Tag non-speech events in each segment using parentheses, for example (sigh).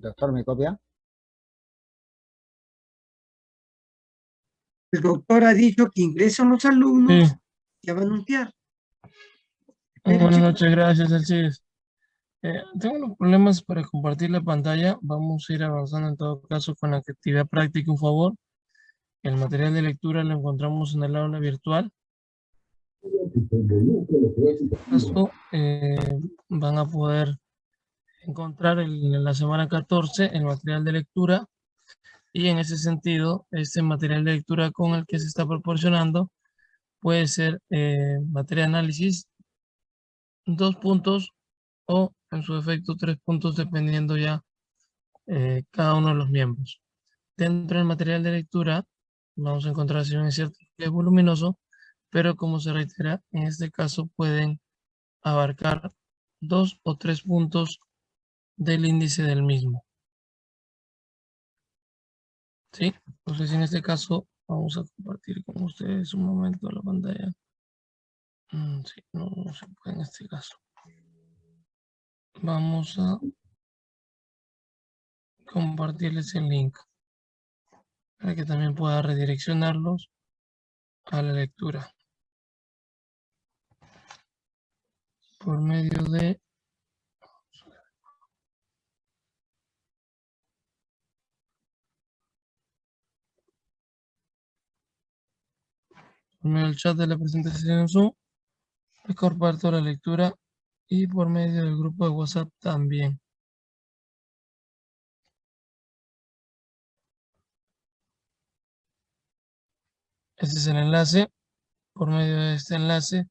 Doctor, ¿me copia? El doctor ha dicho que ingresan los alumnos, Sí. ya va a anunciar. Muy buenas noches, gracias, Alcides. Eh, tengo unos problemas para compartir la pantalla. Vamos a ir avanzando en todo caso con la actividad práctica, un favor. El material de lectura lo encontramos en el aula virtual. Esto eh, van a poder encontrar en la semana 14 el material de lectura y en ese sentido, este material de lectura con el que se está proporcionando puede ser eh, de análisis, dos puntos o en su efecto tres puntos dependiendo ya eh, cada uno de los miembros. Dentro del material de lectura vamos a encontrar si bien es cierto que es voluminoso, pero como se reitera, en este caso pueden abarcar dos o tres puntos del índice del mismo. ¿Sí? Entonces en este caso vamos a compartir con ustedes un momento la pantalla. Mm, sí, no, no se puede en este caso. Vamos a compartirles el link para que también pueda redireccionarlos a la lectura por medio de por medio del chat de la presentación en Zoom, les comparto la lectura y por medio del grupo de WhatsApp también. Este es el enlace. Por medio de este enlace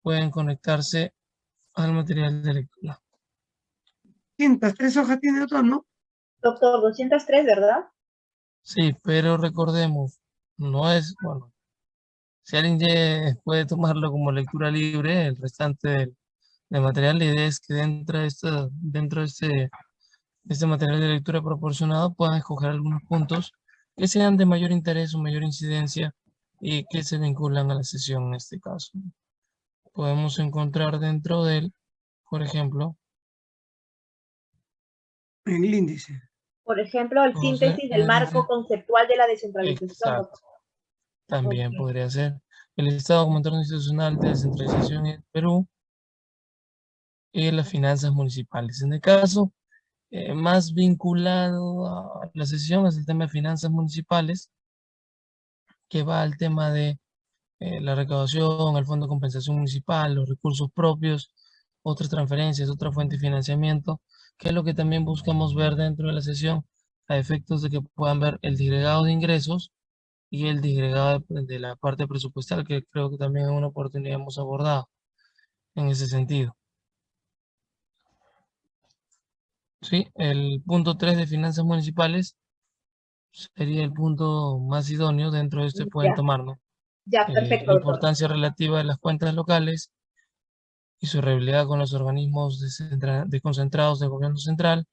pueden conectarse al material de lectura. 203 hojas tiene doctor, ¿no? Doctor, 203, ¿verdad? Sí, pero recordemos, no es, bueno, si alguien puede tomarlo como lectura libre, el restante del, del material, la idea es que dentro de, esta, dentro de este, de este material de lectura proporcionado puedan escoger algunos puntos que sean de mayor interés o mayor incidencia y que se vinculan a la sesión en este caso. Podemos encontrar dentro de él, por ejemplo, En el índice. Por ejemplo, el síntesis del marco conceptual de la descentralización. Exacto. También podría ser el Estado como entorno institucional de descentralización en Perú y las finanzas municipales. En el caso eh, más vinculado a la sesión es el tema de finanzas municipales, que va al tema de eh, la recaudación, el fondo de compensación municipal, los recursos propios, otras transferencias, otra fuente de financiamiento, que es lo que también buscamos ver dentro de la sesión a efectos de que puedan ver el disgregado de ingresos y el disgregado de, la parte presupuestal, que creo que también en una oportunidad hemos abordado en ese sentido. Sí, el punto 3 de finanzas municipales sería el punto más idóneo, dentro de este pueden Ya. tomarlo. Ya, Eh, perfecto, la doctor. importancia relativa de las cuentas locales y su realidad con los organismos desconcentrados del gobierno central.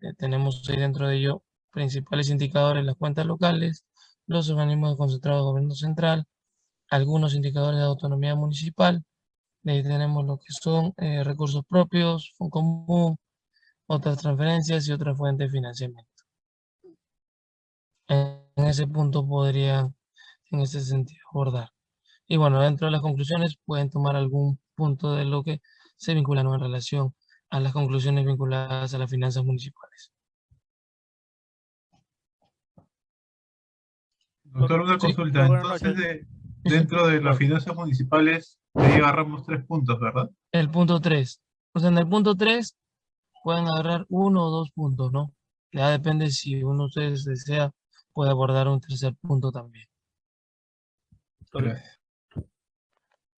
Eh, tenemos ahí dentro de ello principales indicadores, las cuentas locales, los organismos desconcentrados del gobierno central, algunos indicadores de autonomía municipal. De ahí tenemos lo que son eh, recursos propios, fondo común, otras transferencias y otras fuentes de financiamiento. En, ese punto podrían, en ese sentido, abordar. Y bueno, dentro de las conclusiones pueden tomar algún punto de lo que se vinculan en relación a las conclusiones vinculadas a las finanzas municipales. Doctor, una consulta. Entonces, de- dentro de las finanzas municipales, ahí agarramos tres puntos, ¿verdad? El punto 3. O sea, en el punto 3 pueden agarrar uno o dos puntos, ¿no? Ya depende si uno de ustedes desea, puede abordar un tercer punto también. Gracias.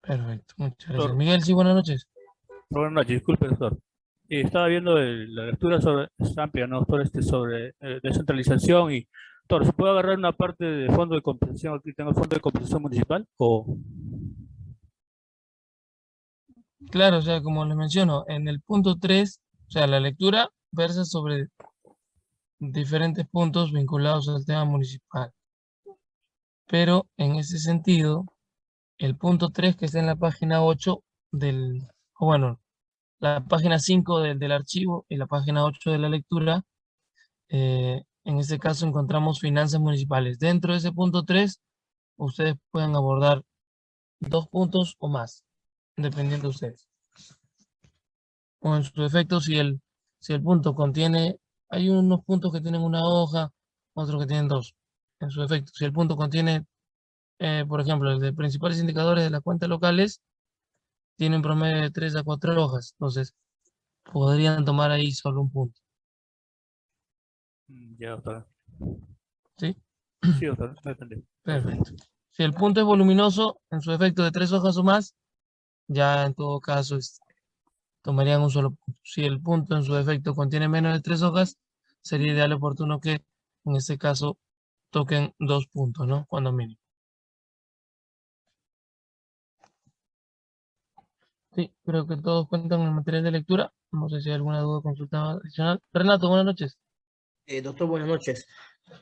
Perfecto, muchas gracias. Doctor. Miguel, sí, buenas noches. Buenas noches, disculpe, doctor. Eh, estaba viendo el- la lectura sobre, es amplia, ¿no, doctor? Este, sobre eh, descentralización y, ¿se puede agarrar una parte de fondo de compensación? Aquí tengo el fondo de compensación municipal o... Claro, o sea, como les menciono, en el punto 3, o sea, la lectura versa sobre diferentes puntos vinculados al tema municipal. Pero en ese sentido, el punto 3 que está en la página 8 del, o bueno, la página 5 del, del archivo y la página 8 de la lectura, eh, en este caso encontramos finanzas municipales. Dentro de ese punto 3, ustedes pueden abordar dos puntos o más, dependiendo de ustedes. O en su efecto, si el, si el punto contiene, hay unos puntos que tienen una hoja, otros que tienen dos. En su efecto, si el punto contiene, eh, por ejemplo, el de principales indicadores de las cuentas locales, tiene un promedio de 3 a 4 hojas. Entonces, podrían tomar ahí solo un punto. Mm, Ya, doctor. ¿Sí? Sí, doctor, lo entendí. Perfecto. Si el punto es voluminoso, en su efecto de tres hojas o más, ya en todo caso este, tomarían un solo punto. Si el punto en su efecto contiene menos de tres hojas, sería ideal y oportuno que en este caso toquen dos puntos, ¿no? Cuando mínimo. Sí, creo que todos cuentan el material de lectura. No sé si hay alguna duda o consulta adicional. Renato, buenas noches. Eh, doctor, buenas noches.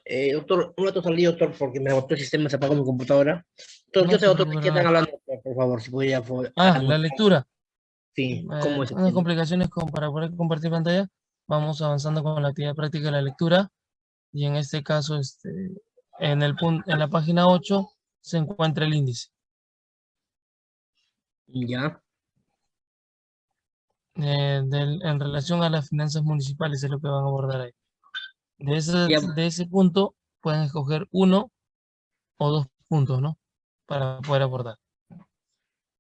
Eh, doctor, un rato salí, doctor, porque me agotó el sistema, se apagó mi computadora. Doctor, No sé, doctor, ¿de preocupe, qué están hablando, doctor, por favor, si pudiera... por- Ah, la lectura. Sí, Eh, ¿cómo es? unas complicaciones con, para poder compartir pantalla. Vamos avanzando con la actividad práctica de la lectura. Y en este caso, este, en, el pun- en la página 8 se encuentra el índice. Ya, eh, del- en relación a las finanzas municipales, es lo que van a abordar ahí. De ese, de ese punto pueden escoger uno o dos puntos, ¿no? Para poder abordar.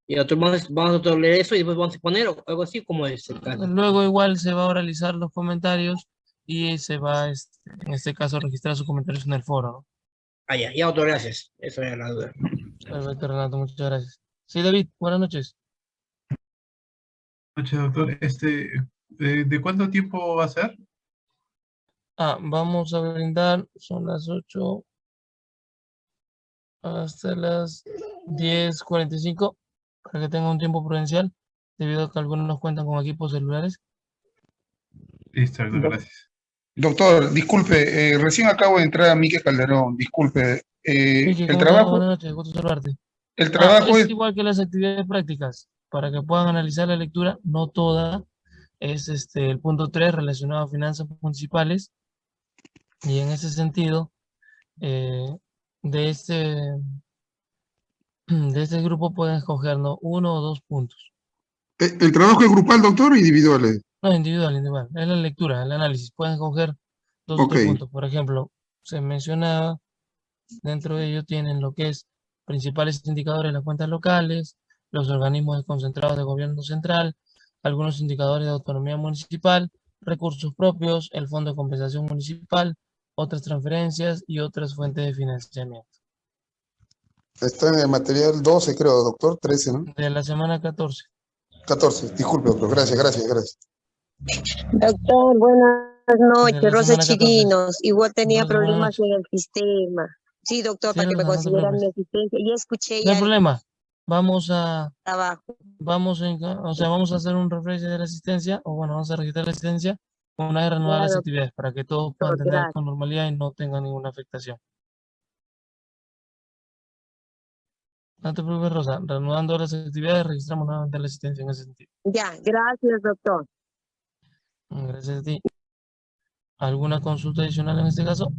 y doctor, vamos, a leer eso y después vamos a exponer o algo así, como es el caso. Luego igual se va a oralizar los comentarios y se va, este, en este caso, a registrar sus comentarios en el foro, ¿no? Ah, ya, ya, doctor, gracias. Eso era la duda. Perfecto, Renato, muchas gracias. Sí, David, buenas noches. Noche, doctor. Este, ¿de, de cuánto tiempo va a ser? Ah, vamos a brindar, son las 8 hasta las 10.45 para que tenga un tiempo prudencial, debido a que algunos cuentan con equipos celulares. Listo, gracias. Doctor, disculpe, eh, recién acabo de entrar a Mique Calderón, disculpe. eh, el trabajo, Buenas noches, gusto saludarte. el Ah, trabajo es es, igual que las actividades prácticas, para que puedan analizar la lectura, no toda, es este, el punto 3 relacionado a finanzas municipales, y en ese sentido, eh, de este, (clears throat) de este grupo pueden escoger ¿no? uno o dos puntos. eh, el trabajo es grupal, doctor, o individual. No, individual, individual. Es la lectura, el análisis. Pueden coger dos o tres Ok. puntos. Por ejemplo, se mencionaba, dentro de ello tienen lo que es principales indicadores de las cuentas locales, los organismos desconcentrados de gobierno central, algunos indicadores de autonomía municipal, recursos propios, el fondo de compensación municipal, otras transferencias y otras fuentes de financiamiento. Está en el material 12, creo, doctor, 13, ¿no? De la semana 14. 14, disculpe, doctor, gracias, gracias, gracias. Doctor, buenas noches, Rosa semana 14. Chirinos. Igual tenía problemas en el sistema. Sí, doctor, Sí, para que me no consideran mi asistencia. Ya escuché No hay problema. Vamos a, trabajo. vamos en, o sea, vamos a hacer un refresh de la asistencia, o bueno, vamos a registrar la asistencia una vez reanudadas las Claro. actividades para que todos puedan Doctor, tener con normalidad y no tengan ninguna afectación. No te preocupes, Rosa. Reanudando las actividades, registramos nuevamente la asistencia en ese sentido. Ya, gracias, doctor. Gracias a ti. ¿Alguna consulta adicional en este caso?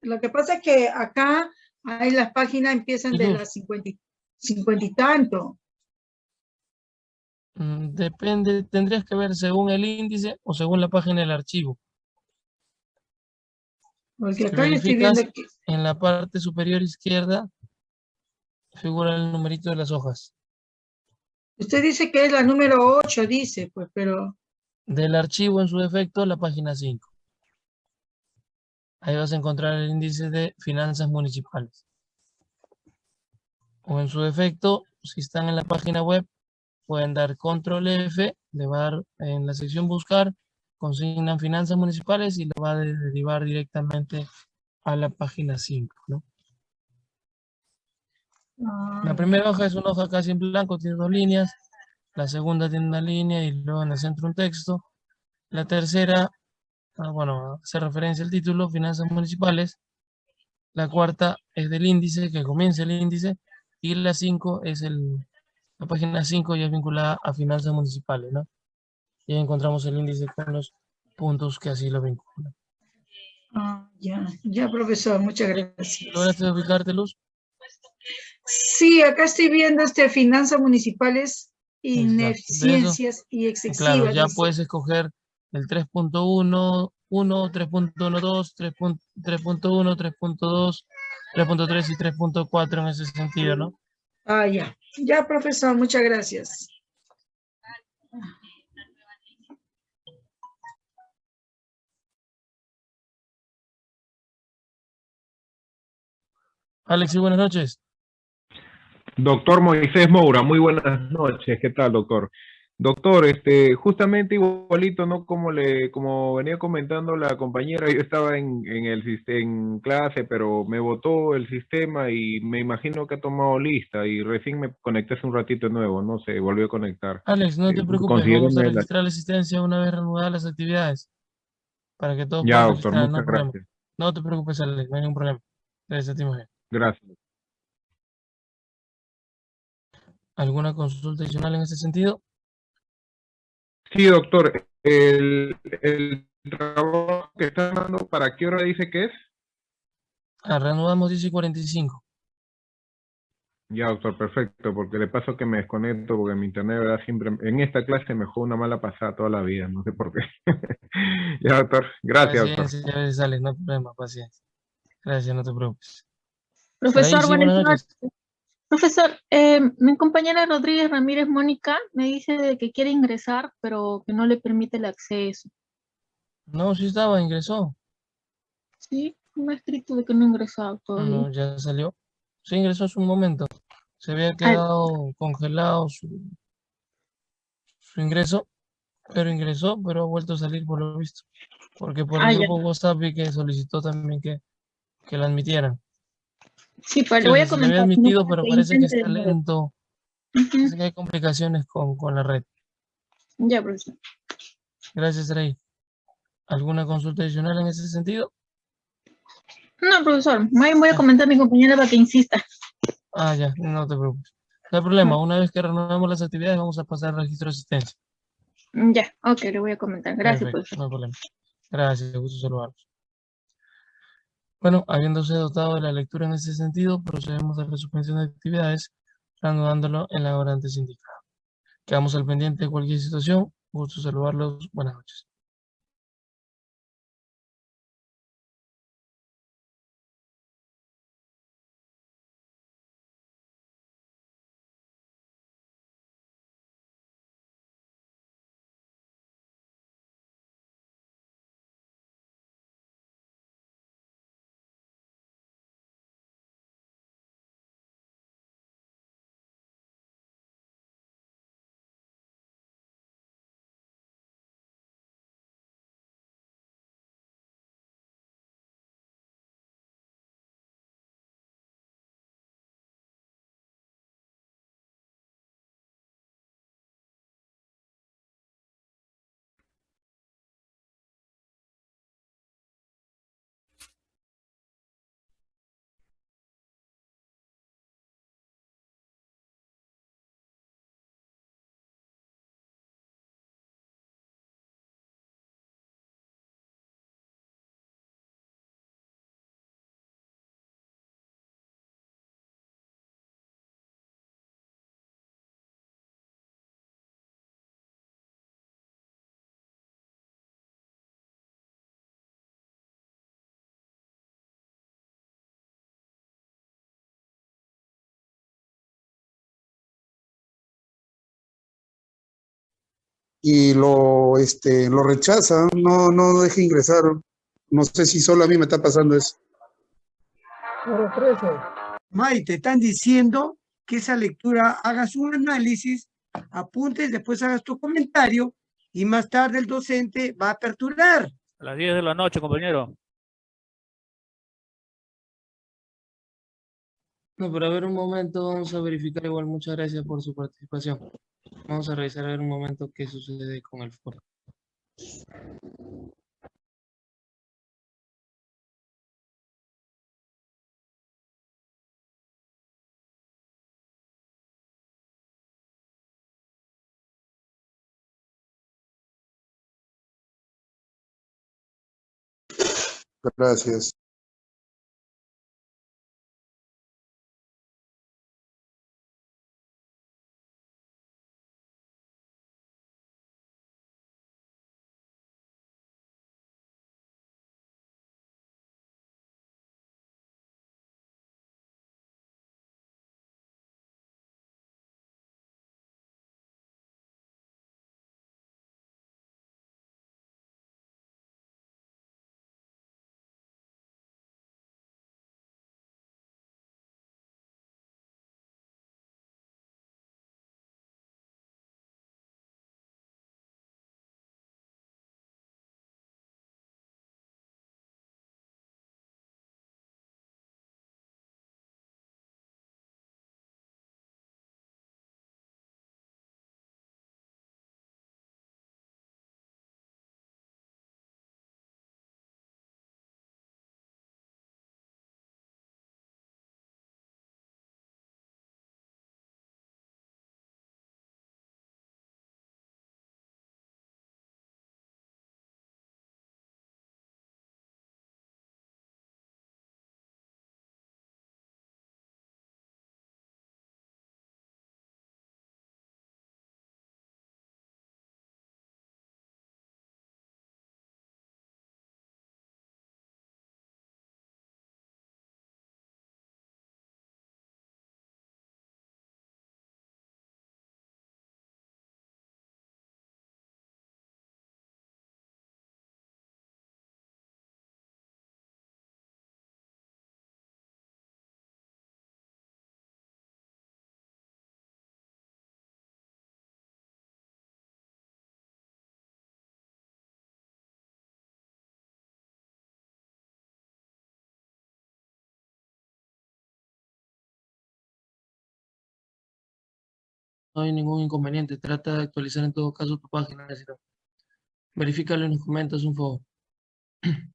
Lo que pasa es que acá hay las páginas empiezan de las 50, y- 50 y tanto. Mm, Depende, tendrías que ver según el índice o según la página del archivo. Porque Si acá yo estoy viendo verificas- que En la parte superior izquierda figura el numerito de las hojas. usted dice que es la número 8, dice, pues, pero Del archivo en su defecto, la página 5. Ahí vas a encontrar el índice de finanzas municipales. O en su defecto, si están en la página web, pueden dar control F, le va a dar en la sección buscar, consignan finanzas municipales y lo va a de- derivar directamente a la página 5, ¿no? ah, La primera hoja es una hoja casi en blanco, tiene dos líneas. La segunda tiene una línea y luego en el centro un texto. La tercera, ah, bueno, hace referencia al título, finanzas municipales. La cuarta es del índice, que comienza el índice. Y la cinco es el, la página 5 ya es vinculada a finanzas municipales, ¿no? y encontramos el índice con los puntos que así lo vinculan. Ah, ya, ya, profesor, muchas gracias. ¿Lograste ubicarte, Luz? Sí, acá estoy viendo este finanzas municipales, ineficiencias y excesivas. Claro, ya puedes escoger el 3.1, 1, 3.12, 3.1, 3.2, 3.3 y 3.4 en ese sentido, ¿no? Ah, ya. Ya, profesor, muchas gracias. Alexi, buenas noches. Doctor Moisés Moura, muy buenas noches. ¿Qué tal, doctor? Doctor, este, justamente igualito, ¿no? Como le, como venía comentando la compañera, yo estaba en, en el en clase, pero me botó el sistema y me imagino que ha tomado lista y recién me conecté hace un ratito de nuevo, no sé, volvió a conectar. Alex, no te Eh, preocupes, vamos a la- registrar la asistencia una vez reanudadas las actividades. Para que todos Ya, puedan doctor, no muchas problema. No te preocupes, Alex, no hay ningún problema. Gracias a ti, mujer. Gracias. ¿Alguna consulta adicional en ese sentido? Sí, doctor, el, el trabajo que está dando, ¿para qué hora dice que es? Ah, reanudamos 10 y 45. Ya, doctor, perfecto, porque de paso que me desconecto, porque mi internet, ¿verdad? Siempre, en esta clase me juega una mala pasada toda la vida, no sé por qué. (laughs) Ya, doctor, gracias, doctor. Paciencia, veces sale, no hay problema, paciencia. Gracias, no te preocupes. Profesor, sí, buenas buenas noches. Profesor, eh, mi compañera Rodríguez Ramírez Mónica me dice de que quiere ingresar, pero que no le permite el acceso. No, sí estaba, ingresó. Sí, me ha escrito de que no ha ingresado todavía. No, ya salió. Sí, ingresó hace un momento. Se había quedado congelado su, su ingreso, pero ingresó, pero ha vuelto a salir por lo visto. Porque por Ah, el grupo WhatsApp vi que solicitó también que, que la admitieran. Sí, pues Sí, le o voy a había comentar. no, admitido, pero parece que está lento. Parece que hay complicaciones con, con la red. Ya, profesor. Gracias, Rey. ¿Alguna consulta adicional en ese sentido? No, profesor, voy a comentar a mi compañera para que insista. Ah, ya, no te preocupes. No hay problema, una vez que renovemos las actividades vamos a pasar al registro de asistencia. Ya, ok, le voy a comentar. Gracias, Perfecto, profesor. no hay problema. Gracias, gusto saludarlos. Bueno, habiéndose dotado de la lectura en ese sentido, procedemos a la suspensión de actividades, reanudándolo en la hora antes indicada. Quedamos al pendiente de cualquier situación. Gusto saludarlos. Buenas noches. Y lo, este, lo rechazan, no, no deja ingresar. No sé si solo a mí me está pasando eso. May, te están diciendo que esa lectura hagas un análisis, apuntes, después hagas tu comentario y más tarde el docente va a aperturar. A las 10 de la noche, compañero. No, pero a ver un momento, vamos a verificar igual. Muchas gracias por su participación. Vamos a revisar a ver un momento qué sucede con el foro. Gracias. No hay ningún inconveniente. Trata de actualizar en todo caso tu página. Verifícalo y nos comentas un favor. (clears throat)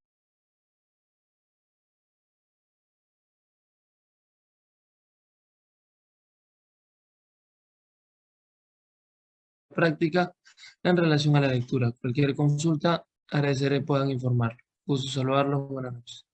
Práctica en relación a la lectura. Cualquier consulta, agradeceré puedan informar. Gusto saludarlos. Buenas noches.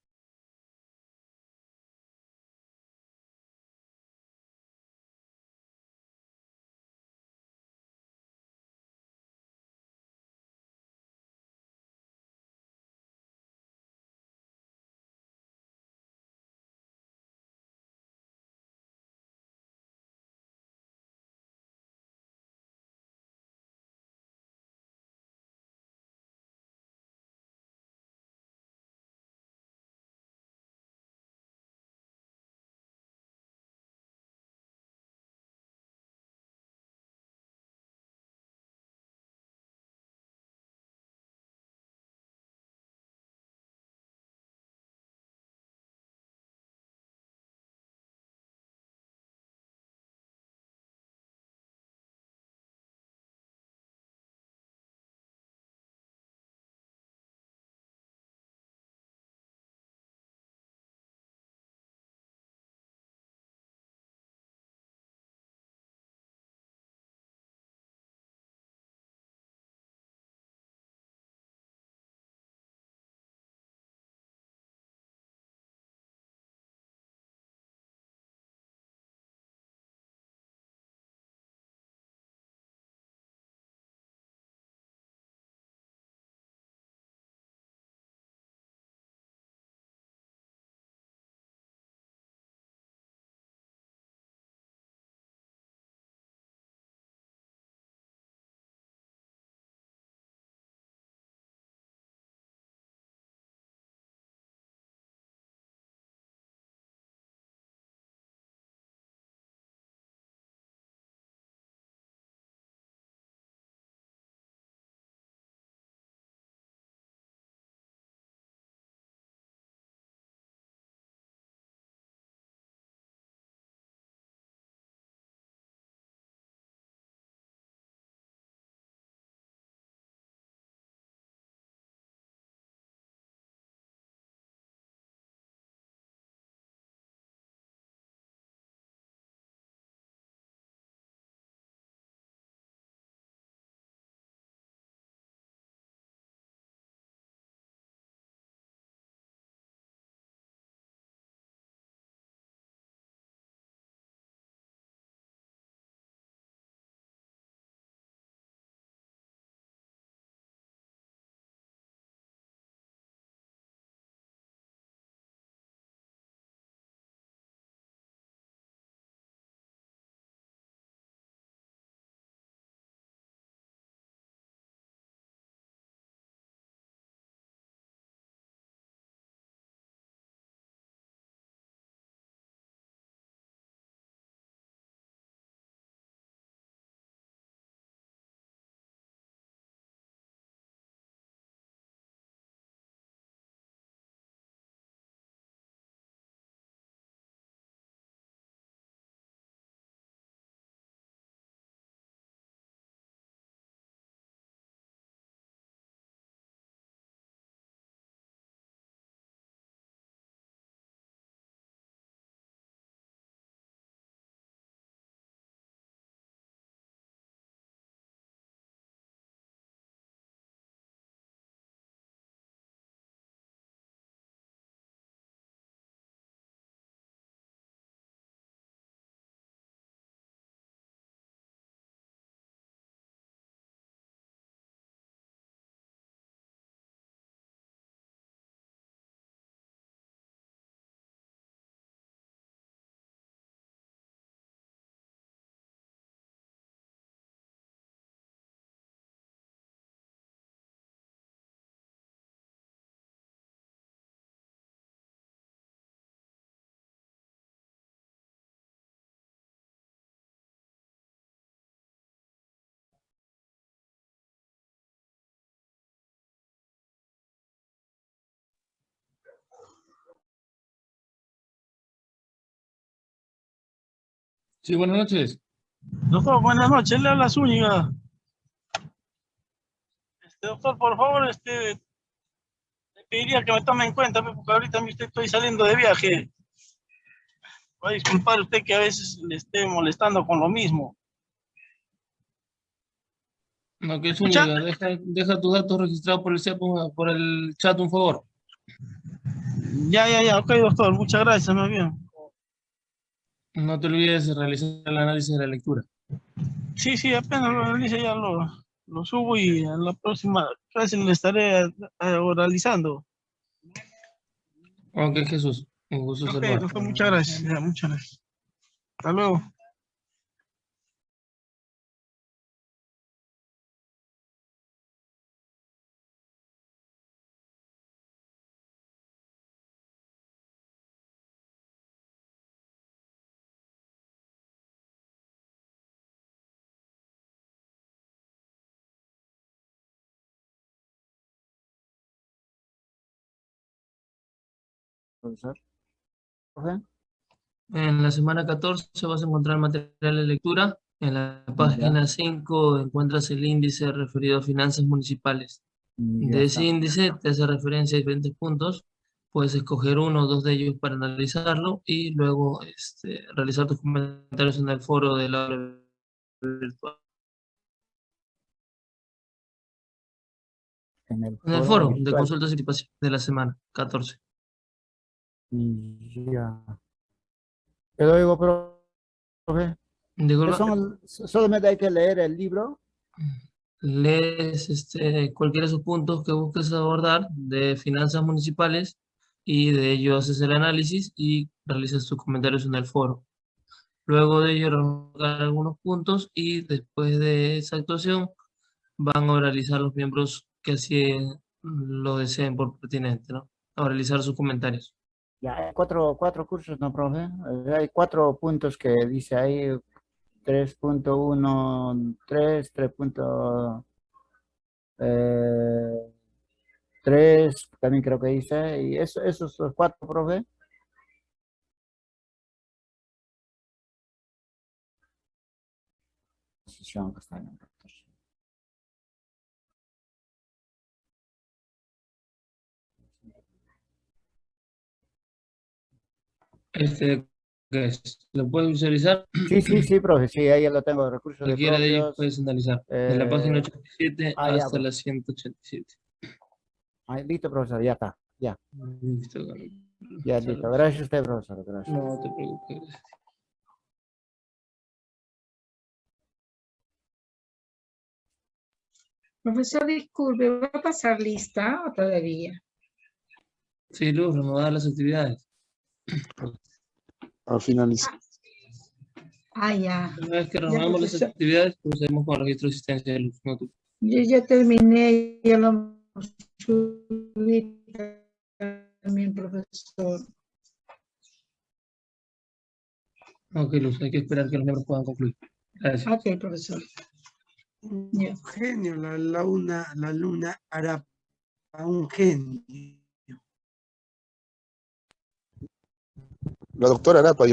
Sí, buenas noches. Doctor, buenas noches, le habla Zúñiga. Este, doctor, por favor, este, le pediría que me tome en cuenta, pues, porque ahorita mismo estoy saliendo de viaje. Va a disculpar usted que a veces le esté molestando con lo mismo. No, que es única. Deja, deja tus datos registrados por el, chat, por el chat, un favor. Ya, ya, ya, ok, doctor, muchas gracias, más bien. No te olvides de realizar el análisis de la lectura. Sí, sí, apenas lo realice ya lo, lo subo y en la próxima clase le estaré oralizando. Ok, Jesús. Un gusto Ok, saludarte. doctor, muchas gracias, muchas gracias. Hasta luego. Profesor. Profe. En la semana 14 vas a encontrar material de lectura. En la página 5 encuentras el índice referido a finanzas municipales. Mm, ya De ese está. índice te hace referencia a diferentes puntos. Puedes escoger uno o dos de ellos para analizarlo y luego este, realizar tus comentarios en el foro de la virtual. En el En el foro de consultas y participación de la semana 14. Y Ya. Pero digo, profe. ¿qué son solamente hay que leer el libro. lees este, cualquiera de esos puntos que busques abordar de finanzas municipales y de ello haces el análisis y realizas tus comentarios en el foro. Luego de ello algunos puntos y después de esa actuación van a oralizar los miembros que así lo deseen por pertinente, ¿no? A realizar sus comentarios. Ya hay cuatro, cuatro cursos, ¿no, profe? Eh, Hay cuatro puntos que dice ahí 3.13, 3.3, también creo que dice, y eso, esos los cuatro, profe. Posición que Este, ¿qué es? ¿Lo puedes visualizar? Sí, sí, sí, profe, sí, ahí ya lo tengo, recursos de Cualquiera de ellos puedes analizar. De la página eh, 87 ah, ya, hasta pues. la 187. Ahí, listo, profesor, ya está, ya. Listo. Ya, listo. Gracias a usted, profesor, gracias. No te preocupes. Profesor, disculpe, ¿va a pasar lista o todavía? Sí, Luz, reanudar las actividades. Al finalizar. Ah, ya. Una vez que Ya, reanudamos las actividades, procedemos con el registro de asistencia de Luz. No te- Yo ya terminé, ya lo subí también, profesor. Ok, Luz, hay que esperar que los miembros puedan concluir. Gracias. Ok, profesor. Un genio, la, la, una, la luna hará un genio. La doctora Arapa.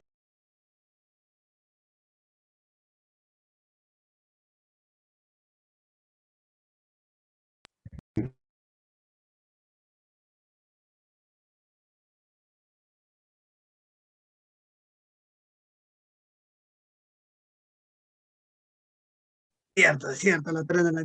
Cierto, cierto, la tren de la